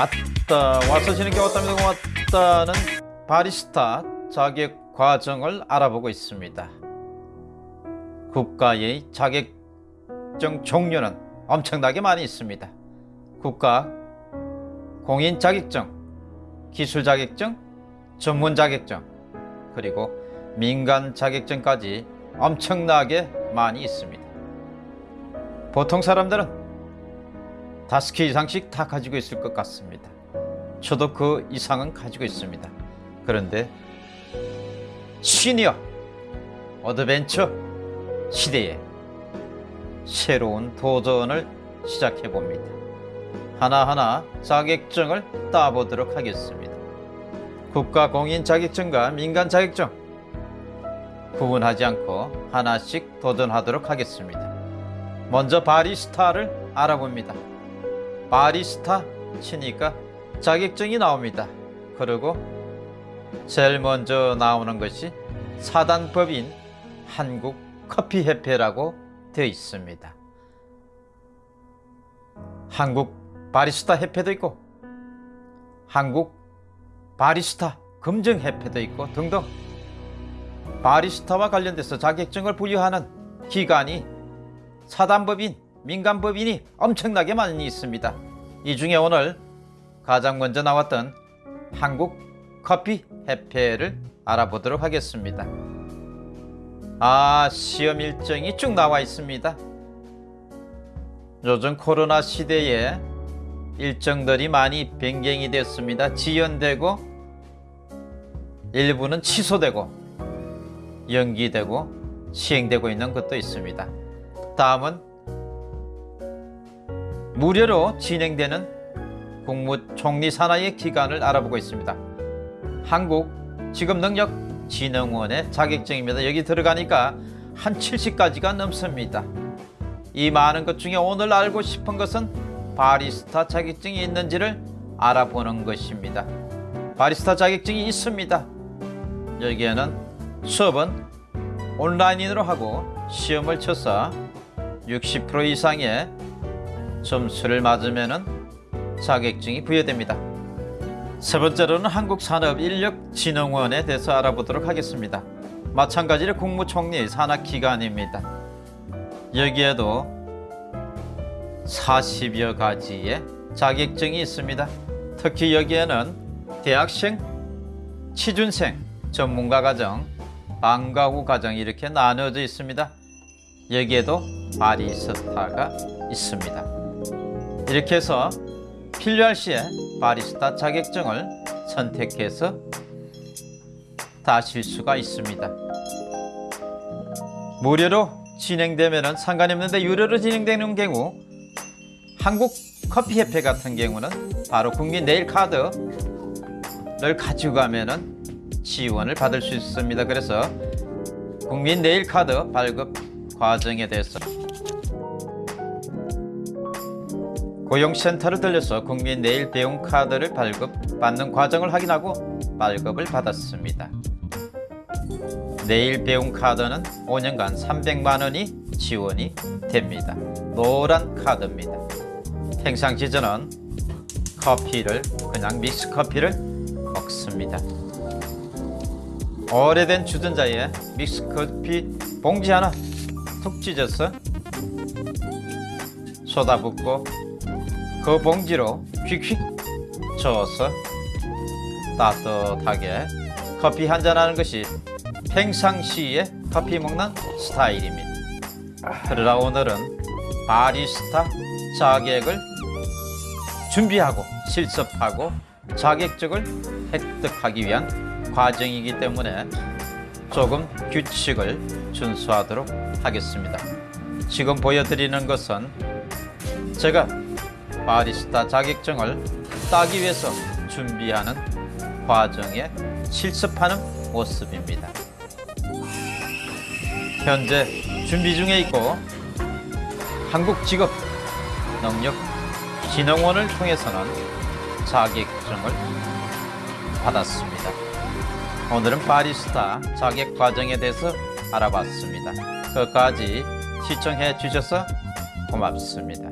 왔다. 와서 지는 게 왔답니다 왔다는 바리스타 자격 과정을 알아보고 있습니다. 국가의 자격증 종류는 엄청나게 많이 있습니다. 국가 공인 자격증 기술 자격증 전문 자격증 그리고 민간 자격증까지 엄청나게 많이 있습니다. 보통 사람들은 다섯 개 이상씩 다 가지고 있을 것 같습니다. 저도 그 이상은 가지고 있습니다. 그런데 senior adventure 시대에 새로운 도전을 시작해 봅니다. 하나하나 자격증을 따보도록 하겠습니다. 국가 공인 자격증과 민간 자격증 구분하지 않고 하나씩 도전하도록 하겠습니다. 먼저 바리스타를 알아봅니다. 바리스타 치니까 자격증이 나옵니다. 그리고 제일 먼저 나오는 것이 사단법인 한국커피협회라고 되어 있습니다. 한국 바리스타 협회도 있고 한국 바리스타 검증협회도 있고 등등 바리스타와 관련돼서 자격증을 부여하는 기관이 사단법인 민간법인이 엄청나게 많이 있습니다. 이 중에 오늘 가장 먼저 나왔던 한국 커피 협회를 알아보도록 하겠습니다. 아, 시험 일정이 쭉 나와 있습니다. 요즘 코로나 시대에 일정들이 많이 변경이 됐습니다. 지연되고 일부는 취소되고 연기되고 시행되고 있는 것도 있습니다. 다음은 무료로 진행되는 국무 총리 산하의 기관을 알아보고 있습니다. 한국 직업능력진흥원의 자격증입니다. 여기 들어가니까 한 70가지가 넘습니다. 이 많은 것 중에 오늘 알고 싶은 것은 바리스타 자격증이 있는지를 알아보는 것입니다. 바리스타 자격증이 있습니다. 여기에는 수업은 온라인으로 하고 시험을 쳐서 60% 이상의 점수를 맞으면 자격증이 부여됩니다. 세 번째로는 한국산업인력진흥원에 대해서 알아보도록 하겠습니다. 마찬가지로 국무총리 산하기관입니다. 여기에도 40여 가지의 자격증이 있습니다. 특히 여기에는 대학생, 취준생, 전문가 과정, 방과후 과정 이렇게 나눠져 있습니다. 여기에도 바리스타가 있습니다. 이렇게 해서 필요할 시에 바리스타 자격증을 선택해서 다실 수가 있습니다. 무료로 진행되면 상관이 없는데 유료로 진행되는 경우 한국 커피협회 같은 경우는 바로 국민 네일 카드를 가지고 가면 지원을 받을 수 있습니다. 그래서 국민 네일 카드 발급 과정에 대해서 고용센터를 들려서 국민 내일 배움 카드를 발급받는 과정을 확인하고 발급을 받았습니다. 내일 배움 카드는 5년간 300만 원이 지원이 됩니다. 노란 카드입니다. 평상시 저는 커피를 그냥 믹스 커피를 먹습니다. 오래된 주전자에 믹스 커피 봉지 하나 툭 찢어서 쏟아붓고 그 봉지로 휙휙 저어서 따뜻하게 커피 한잔 하는 것이 평상시에 커피 먹는 스타일입니다. 그러나 오늘은 바리스타 자격을 준비하고 실습하고 자격증을 획득하기 위한 과정이기 때문에 조금 규칙을 준수하도록 하겠습니다. 지금 보여드리는 것은 제가 바리스타 자격증을 따기 위해서 준비하는 과정에 실습하는 모습입니다. 현재 준비 중에 있고 한국직업능력진흥원을 통해서는 자격증을 받았습니다. 오늘은 바리스타 자격 과정에 대해서 알아봤습니다. 끝까지 시청해 주셔서 고맙습니다.